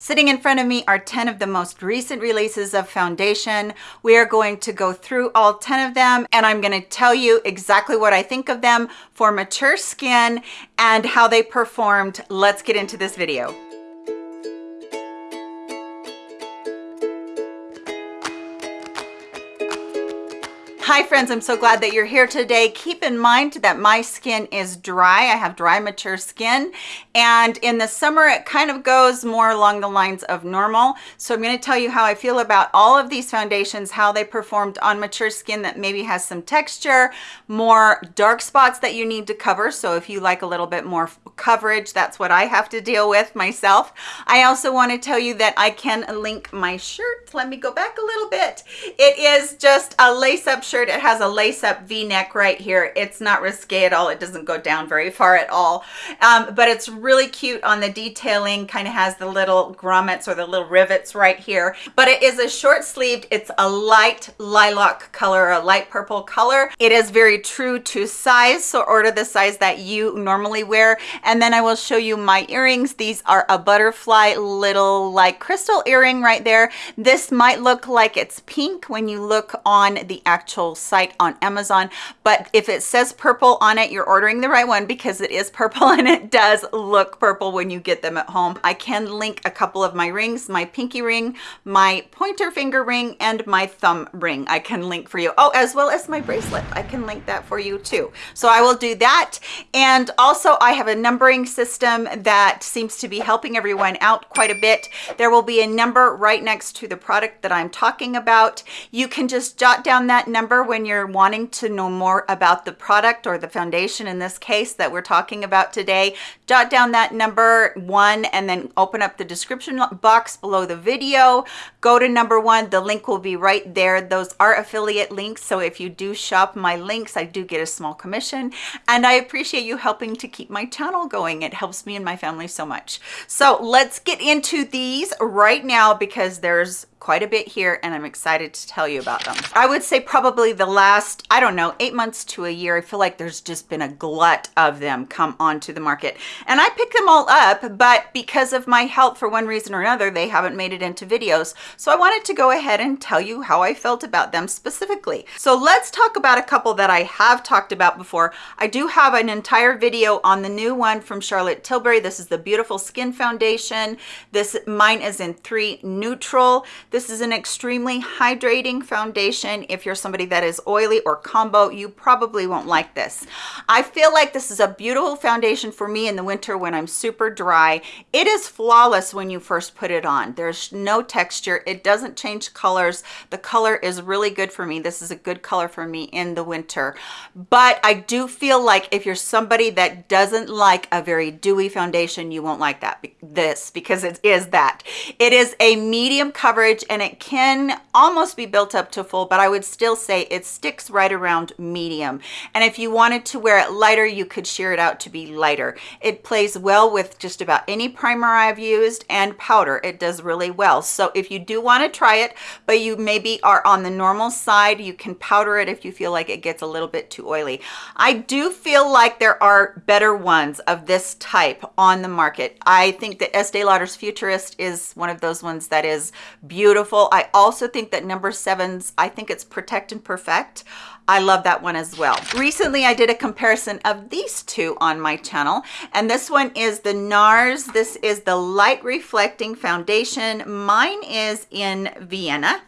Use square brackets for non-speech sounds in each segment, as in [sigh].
Sitting in front of me are 10 of the most recent releases of foundation. We are going to go through all 10 of them and I'm going to tell you exactly what I think of them for mature skin and how they performed. Let's get into this video. Hi friends, I'm so glad that you're here today. Keep in mind that my skin is dry. I have dry, mature skin. And in the summer, it kind of goes more along the lines of normal. So I'm gonna tell you how I feel about all of these foundations, how they performed on mature skin that maybe has some texture, more dark spots that you need to cover. So if you like a little bit more coverage, that's what I have to deal with myself. I also wanna tell you that I can link my shirt. Let me go back a little bit. It is just a lace-up shirt It has a lace-up v-neck right here. It's not risque at all. It doesn't go down very far at all. Um, but it's really cute on the detailing, kind of has the little grommets or the little rivets right here. But it is a short sleeved. It's a light lilac color, a light purple color. It is very true to size, so order the size that you normally wear. And then I will show you my earrings. These are a butterfly little like crystal earring right there. This might look like it's pink when you look on the actual site on Amazon. But if it says purple on it, you're ordering the right one because it is purple [laughs] and it does look purple when you get them at home. I can link a couple of my rings, my pinky ring, my pointer finger ring, and my thumb ring. I can link for you. Oh, as well as my bracelet. I can link that for you too. So I will do that. And also I have a numbering system that seems to be helping everyone out quite a bit. There will be a number right next to the product that I'm talking about. You can just jot down that number when you're wanting to know more about the product or the foundation in this case that we're talking about today, jot down that number one and then open up the description box below the video. Go to number one. The link will be right there. Those are affiliate links. So if you do shop my links, I do get a small commission and I appreciate you helping to keep my channel going. It helps me and my family so much. So let's get into these right now because there's quite a bit here and I'm excited to tell you about them. I would say probably the last, I don't know, eight months to a year, I feel like there's just been a glut of them come onto the market. And I pick them all up, but because of my health for one reason or another, they haven't made it into videos. So I wanted to go ahead and tell you how I felt about them specifically. So let's talk about a couple that I have talked about before. I do have an entire video on the new one from Charlotte Tilbury. This is the Beautiful Skin Foundation. This Mine is in three neutral. This is an extremely hydrating foundation. If you're somebody that is oily or combo, you probably won't like this. I feel like this is a beautiful foundation for me in the winter when I'm super dry. It is flawless when you first put it on. There's no texture. It doesn't change colors. The color is really good for me. This is a good color for me in the winter. But I do feel like if you're somebody that doesn't like a very dewy foundation, you won't like that this because it is that. It is a medium coverage coverage and it can almost be built up to full, but I would still say it sticks right around medium. And if you wanted to wear it lighter, you could sheer it out to be lighter. It plays well with just about any primer I've used and powder. It does really well. So if you do want to try it, but you maybe are on the normal side, you can powder it if you feel like it gets a little bit too oily. I do feel like there are better ones of this type on the market. I think that Estee Lauder's Futurist is one of those ones that is beautiful beautiful. I also think that number sevens, I think it's Protect and Perfect. I love that one as well. Recently, I did a comparison of these two on my channel, and this one is the NARS. This is the Light Reflecting Foundation. Mine is in Vienna,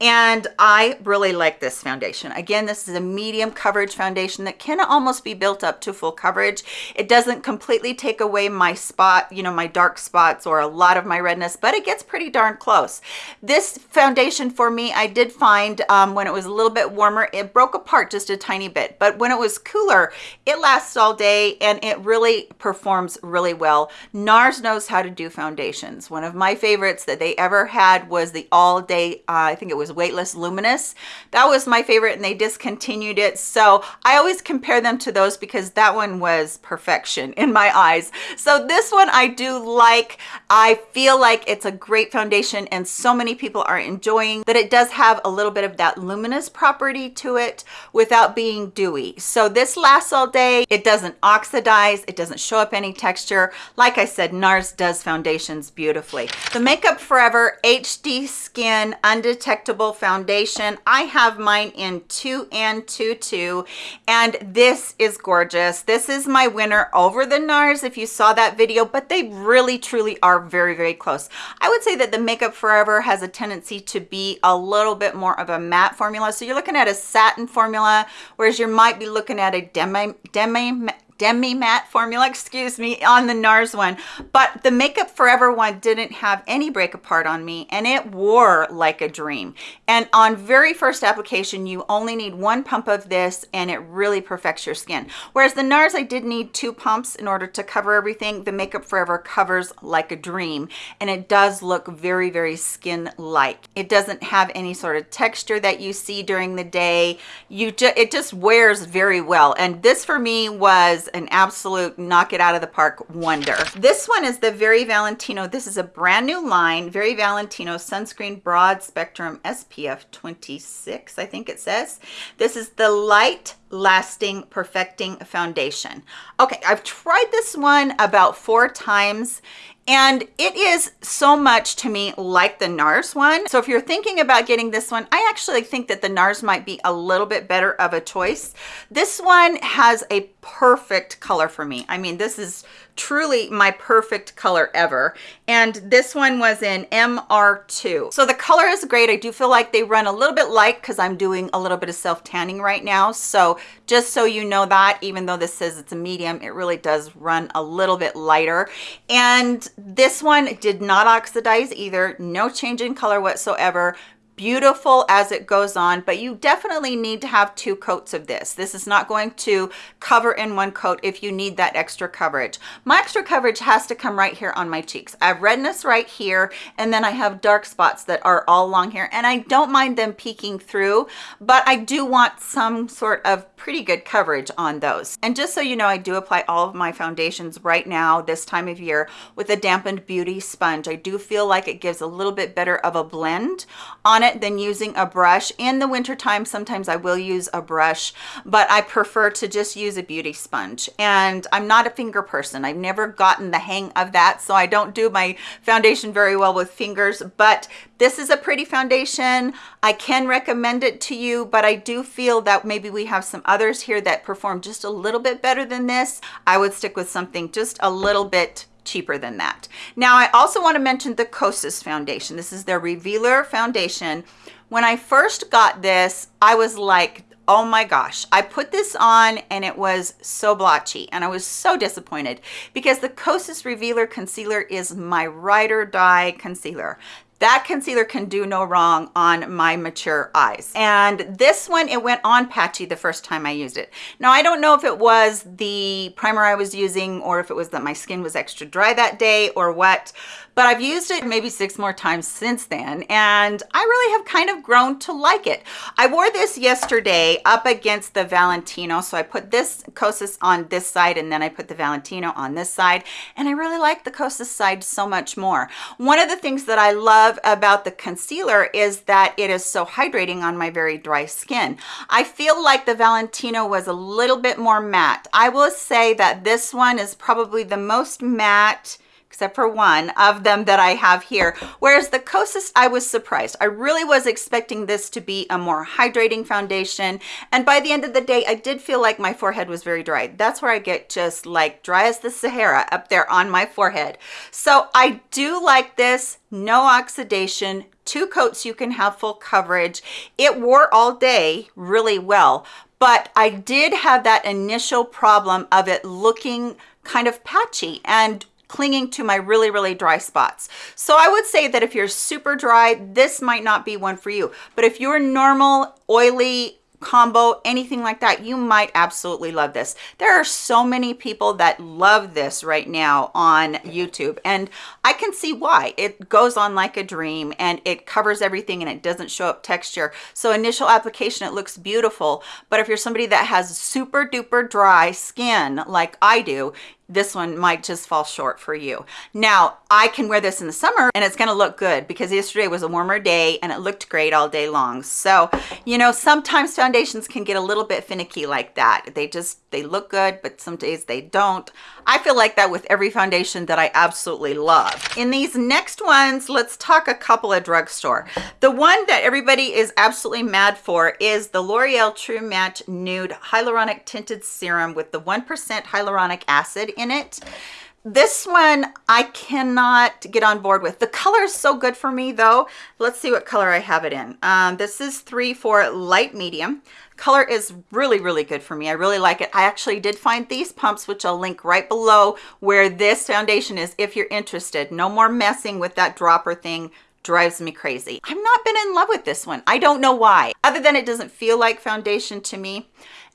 and I really like this foundation. Again, this is a medium coverage foundation that can almost be built up to full coverage. It doesn't completely take away my spot, you know, my dark spots or a lot of my redness, but it gets pretty darn close. This foundation for me, I did find um, when it was a little bit warmer, it broke apart just a tiny bit. But when it was cooler, it lasts all day and it really performs really well. NARS knows how to do foundations. One of my favorites that they ever had was the all day, uh, I think it was Weightless Luminous. That was my favorite and they discontinued it. So I always compare them to those because that one was perfection in my eyes. So this one I do like. I feel like it's a great foundation and so many people are enjoying that it does have a little bit of that luminous property to it without being dewy. So this lasts all day. It doesn't oxidize. It doesn't show up any texture. Like I said, NARS does foundations beautifully. The Makeup Forever HD Skin Undetectable Foundation. I have mine in 2 and 2 and this is gorgeous. This is my winner over the NARS if you saw that video, but they really truly are very, very close. I would say that the Makeup Forever has a tendency to be a little bit more of a matte formula. So you're looking at a satin formula, whereas you might be looking at a demi, demi demi matte formula, excuse me, on the NARS one. But the Makeup Forever one didn't have any break apart on me and it wore like a dream. And on very first application, you only need one pump of this and it really perfects your skin. Whereas the NARS, I did need two pumps in order to cover everything. The Makeup Forever covers like a dream and it does look very, very skin-like. It doesn't have any sort of texture that you see during the day. You just It just wears very well. And this for me was an absolute knock it out of the park wonder. This one is the Very Valentino. This is a brand new line, Very Valentino Sunscreen Broad Spectrum SPF 26, I think it says. This is the Light Lasting Perfecting Foundation. Okay, I've tried this one about four times and it is so much to me like the NARS one. So if you're thinking about getting this one, I actually think that the NARS might be a little bit better of a choice. This one has a perfect color for me. I mean, this is truly my perfect color ever. And this one was in MR2. So the color is great. I do feel like they run a little bit light because I'm doing a little bit of self tanning right now. So just so you know that, even though this says it's a medium, it really does run a little bit lighter. And this one did not oxidize either. No change in color whatsoever beautiful as it goes on, but you definitely need to have two coats of this. This is not going to cover in one coat if you need that extra coverage. My extra coverage has to come right here on my cheeks. I have redness right here, and then I have dark spots that are all along here, and I don't mind them peeking through, but I do want some sort of pretty good coverage on those. And just so you know, I do apply all of my foundations right now, this time of year, with a dampened beauty sponge. I do feel like it gives a little bit better of a blend on it it than using a brush. In the wintertime, sometimes I will use a brush, but I prefer to just use a beauty sponge. And I'm not a finger person. I've never gotten the hang of that, so I don't do my foundation very well with fingers, but this is a pretty foundation. I can recommend it to you, but I do feel that maybe we have some others here that perform just a little bit better than this. I would stick with something just a little bit cheaper than that. Now, I also want to mention the Kosas foundation. This is their Revealer foundation. When I first got this, I was like, oh my gosh i put this on and it was so blotchy and i was so disappointed because the kosas revealer concealer is my ride or die concealer that concealer can do no wrong on my mature eyes. And this one it went on patchy the first time i used it. Now i don't know if it was the primer i was using or if it was that my skin was extra dry that day or what but I've used it maybe six more times since then and I really have kind of grown to like it. I wore this yesterday up against the Valentino so I put this Kosas on this side and then I put the Valentino on this side and I really like the Kosas side so much more. One of the things that I love about the concealer is that it is so hydrating on my very dry skin. I feel like the Valentino was a little bit more matte. I will say that this one is probably the most matte except for one of them that I have here. Whereas the Kosas, I was surprised. I really was expecting this to be a more hydrating foundation. And by the end of the day, I did feel like my forehead was very dry. That's where I get just like dry as the Sahara up there on my forehead. So I do like this, no oxidation, two coats you can have full coverage. It wore all day really well, but I did have that initial problem of it looking kind of patchy and clinging to my really, really dry spots. So I would say that if you're super dry, this might not be one for you. But if you're normal, oily, combo anything like that you might absolutely love this there are so many people that love this right now on youtube and i can see why it goes on like a dream and it covers everything and it doesn't show up texture so initial application it looks beautiful but if you're somebody that has super duper dry skin like i do this one might just fall short for you. Now, I can wear this in the summer and it's gonna look good because yesterday was a warmer day and it looked great all day long. So, you know, sometimes foundations can get a little bit finicky like that. They just, they look good, but some days they don't. I feel like that with every foundation that I absolutely love. In these next ones, let's talk a couple of drugstore. The one that everybody is absolutely mad for is the L'Oreal True Match Nude Hyaluronic Tinted Serum with the 1% hyaluronic acid in it this one I cannot get on board with. The color is so good for me though. Let's see what color I have it in. Um, this is three for light medium. Color is really, really good for me. I really like it. I actually did find these pumps, which I'll link right below where this foundation is if you're interested. No more messing with that dropper thing drives me crazy. I've not been in love with this one. I don't know why, other than it doesn't feel like foundation to me.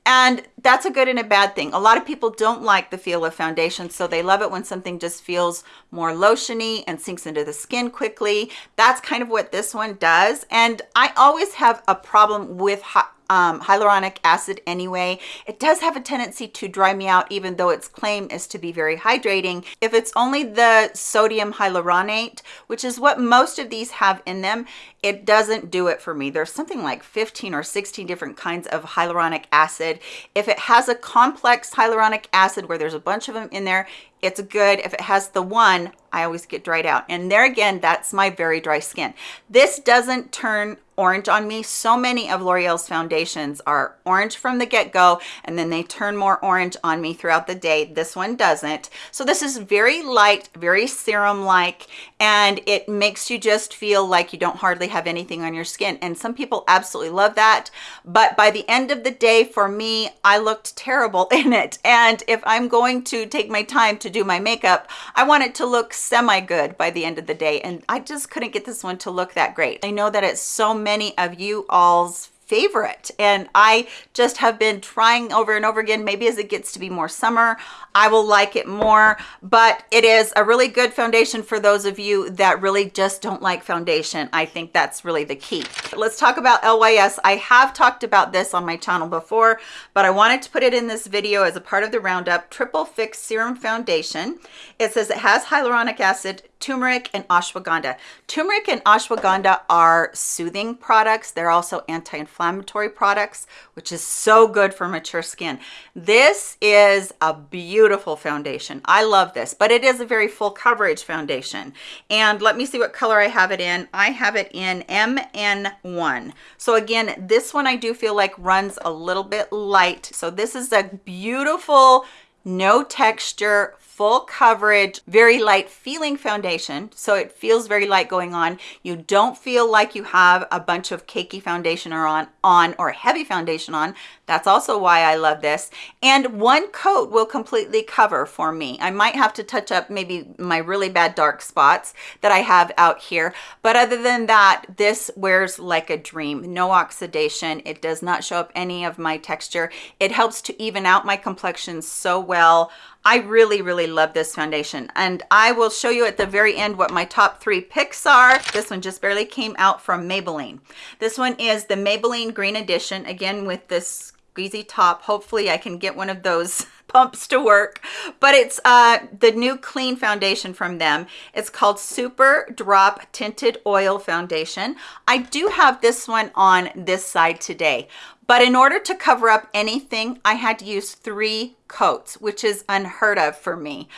And that's a good and a bad thing. A lot of people don't like the feel of foundation, so they love it when something just feels more lotiony and sinks into the skin quickly. That's kind of what this one does. And I always have a problem with hot um, hyaluronic acid anyway. It does have a tendency to dry me out even though its claim is to be very hydrating. If it's only the sodium hyaluronate, which is what most of these have in them, it doesn't do it for me. There's something like 15 or 16 different kinds of hyaluronic acid. If it has a complex hyaluronic acid where there's a bunch of them in there, it's good. If it has the one, I always get dried out. And there again, that's my very dry skin. This doesn't turn orange on me. So many of L'Oreal's foundations are orange from the get-go and then they turn more orange on me throughout the day. This one doesn't. So this is very light, very serum-like, and it makes you just feel like you don't hardly have anything on your skin. And some people absolutely love that. But by the end of the day, for me, I looked terrible [laughs] in it. And if I'm going to take my time to do my makeup, I want it to look semi-good by the end of the day. And I just couldn't get this one to look that great. I know that it's so many of you all's favorite. And I just have been trying over and over again maybe as it gets to be more summer I will like it more. But it is a really good foundation for those of you that really just don't like foundation. I think that's really the key. Let's talk about LYS I have talked about this on my channel before but I wanted to put it in this video as a part of the roundup. Triple fix serum foundation. It says it has hyaluronic acid turmeric and ashwagandha. Turmeric and ashwagandha are soothing products. They're also anti-inflammatory products, which is so good for mature skin. This is a beautiful foundation. I love this, but it is a very full coverage foundation. And let me see what color I have it in. I have it in MN1. So again, this one I do feel like runs a little bit light. So this is a beautiful, no texture, full coverage, very light feeling foundation. So it feels very light going on. You don't feel like you have a bunch of cakey foundation or on, on or heavy foundation on. That's also why I love this. And one coat will completely cover for me. I might have to touch up maybe my really bad dark spots that I have out here. But other than that, this wears like a dream. No oxidation. It does not show up any of my texture. It helps to even out my complexion so well. I really, really love this foundation. And I will show you at the very end what my top three picks are. This one just barely came out from Maybelline. This one is the Maybelline Green Edition, again with this squeezy top. Hopefully I can get one of those [laughs] pumps to work but it's uh the new clean foundation from them it's called super drop tinted oil foundation i do have this one on this side today but in order to cover up anything, I had to use three coats, which is unheard of for me.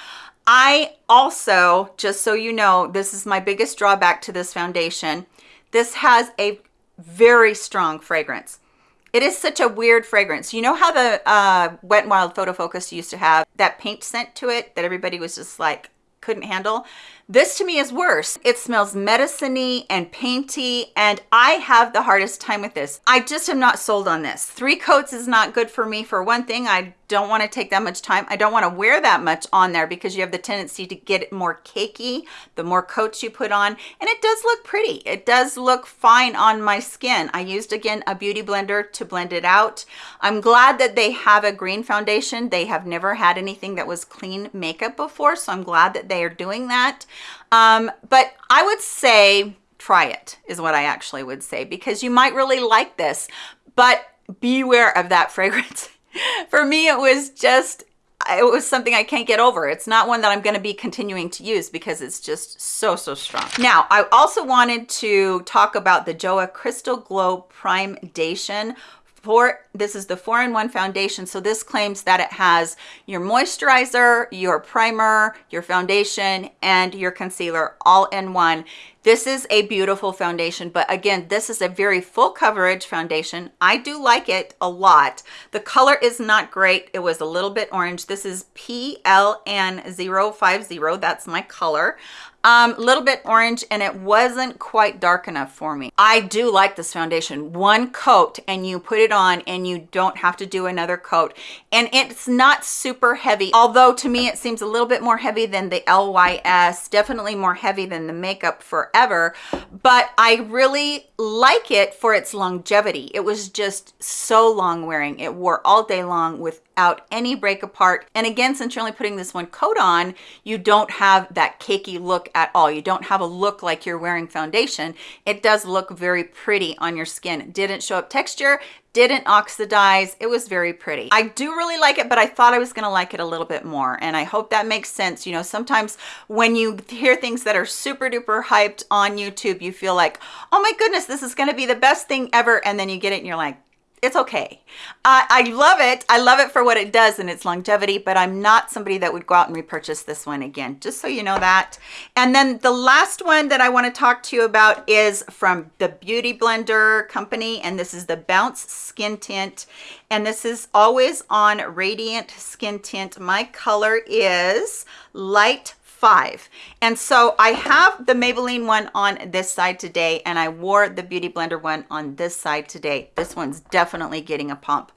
I also, just so you know, this is my biggest drawback to this foundation. This has a very strong fragrance. It is such a weird fragrance. You know how the uh, Wet n Wild Photo Focus used to have that paint scent to it that everybody was just like, couldn't handle? This to me is worse. It smells medicine and painty, and I have the hardest time with this. I just am not sold on this. Three coats is not good for me. For one thing, I don't want to take that much time. I don't want to wear that much on there because you have the tendency to get it more cakey the more coats you put on. And it does look pretty. It does look fine on my skin. I used, again, a beauty blender to blend it out. I'm glad that they have a green foundation. They have never had anything that was clean makeup before, so I'm glad that they are doing that. Um, but I would say try it is what I actually would say because you might really like this, but beware of that [laughs] fragrance. [laughs] For me, it was just it was something I can't get over. It's not one that I'm going to be continuing to use because it's just so, so strong. Now, I also wanted to talk about the JOAH Crystal Glow Primedation four this is the four-in-one foundation so this claims that it has your moisturizer your primer your foundation and your concealer all in one this is a beautiful foundation but again this is a very full coverage foundation i do like it a lot the color is not great it was a little bit orange this is pln050 that's my color um, a little bit orange and it wasn't quite dark enough for me. I do like this foundation. One coat and you put it on and you don't have to do another coat. And it's not super heavy, although to me it seems a little bit more heavy than the LYS, definitely more heavy than the Makeup Forever, but I really like it for its longevity. It was just so long wearing. It wore all day long without any break apart. And again, since you're only putting this one coat on, you don't have that cakey look at all. You don't have a look like you're wearing foundation. It does look very pretty on your skin. It didn't show up texture, didn't oxidize. It was very pretty. I do really like it but i thought i was to like it a little bit more and i hope that makes sense. You know sometimes when you hear things that are super duper hyped on youtube you feel like oh my goodness this is to be the best thing ever and then you get it and you're like it's okay. Uh, I love it. I love it for what it does and its longevity, but I'm not somebody that would go out and repurchase this one again, just so you know that. And then the last one that I want to talk to you about is from the Beauty Blender company, and this is the Bounce Skin Tint. And this is always on Radiant Skin Tint. My color is light five. And so I have the Maybelline one on this side today and I wore the Beauty Blender one on this side today. This one's definitely getting a pump.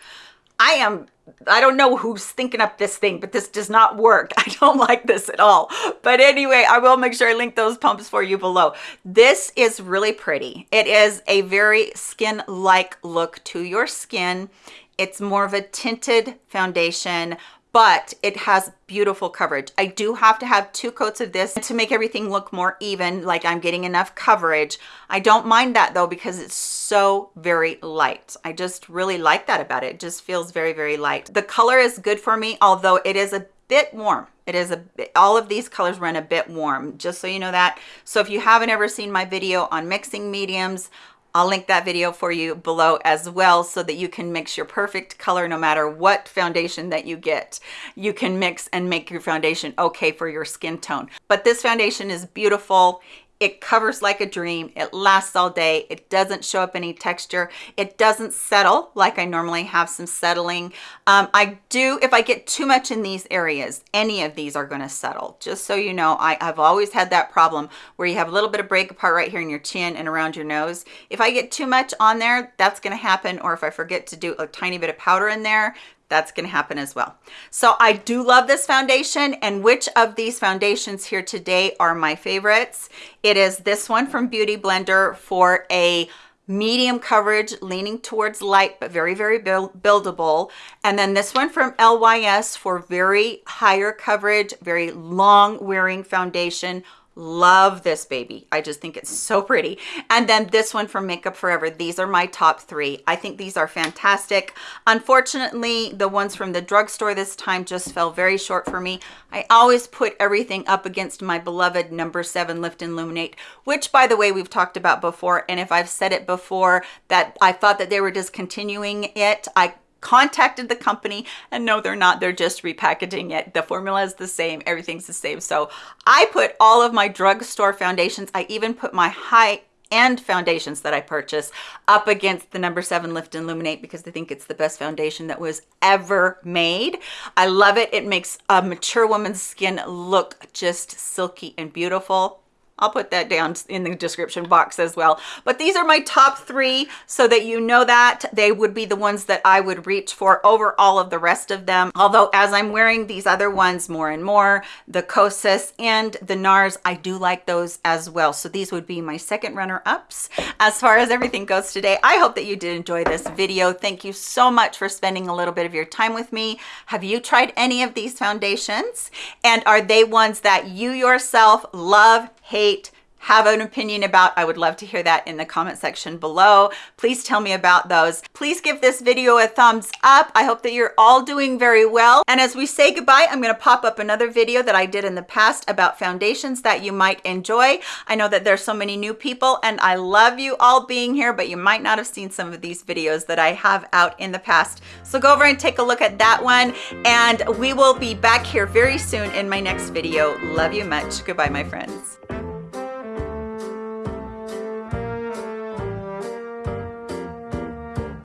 I am I don't know who's thinking up this thing, but this does not work. [laughs] I don't like this at all. But anyway, I will make sure I link those pumps for you below. This is really pretty. It is a very skin-like look to your skin. It's more of a tinted foundation, but it has beautiful coverage. I do have to have two coats of this to make everything look more even, like I'm getting enough coverage. I don't mind that though because it's so very light. I just really like that about it. It just feels very, very light. The color is good for me, although it is a bit warm. It is a bit, all of these colors run a bit warm, just so you know that. So if you haven't ever seen my video on mixing mediums, I'll link that video for you below as well so that you can mix your perfect color no matter what foundation that you get. You can mix and make your foundation okay for your skin tone. But this foundation is beautiful. It covers like a dream. It lasts all day. It doesn't show up any texture. It doesn't settle like I normally have some settling. Um, I do, if I get too much in these areas, any of these are going to settle. Just so you know, I, I've always had that problem where you have a little bit of break apart right here in your chin and around your nose. If I get too much on there, that's going to happen. Or if I forget to do a tiny bit of powder in there, that's going to happen as well. So I do love this foundation and which of these foundations here today are my favorites? It is this one from Beauty Blender for a medium coverage leaning towards light but very very build buildable and then this one from lys for very higher coverage very long wearing foundation love this baby. I just think it's so pretty. And then this one from makeup forever. These are my top three. I think these are fantastic. Unfortunately the ones from the drugstore this time just fell very short for me. I always put everything up against my beloved number seven lift and illuminate which by the way we've talked about before. And if i've said it before that i thought that they were discontinuing it i contacted the company and no they're not they're just repackaging it the formula is the same everything's the same so i put all of my drugstore foundations i even put my high end foundations that I purchase up against the number seven Lift and Illuminate because I think it's the best foundation that was ever made. I love it. It makes a mature woman's skin look just silky and beautiful. I'll put that down in the description box as well. But these are my top three so that you know that they would be the ones that I would reach for over all of the rest of them. Although as I'm wearing these other ones more and more, the Kosas and the NARS, I do like those as well. So these would be my second runner-ups as far as everything goes today. I hope that you did enjoy this video. Thank you so much for spending a little bit of your time with me. Have you tried any of these foundations? And are they ones that you yourself love, hate, have an opinion about, I would love to hear that in the comment section below. Please tell me about those. Please give this video a thumbs up. I hope that you're all doing very well. And as we say goodbye, I'm gonna pop up another video that I did in the past about foundations that you might enjoy. I know that there's so many new people and I love you all being here, but you might not have seen some of these videos that I have out in the past. So go over and take a look at that one and we will be back here very soon in my next video. Love you much. Goodbye, my friends.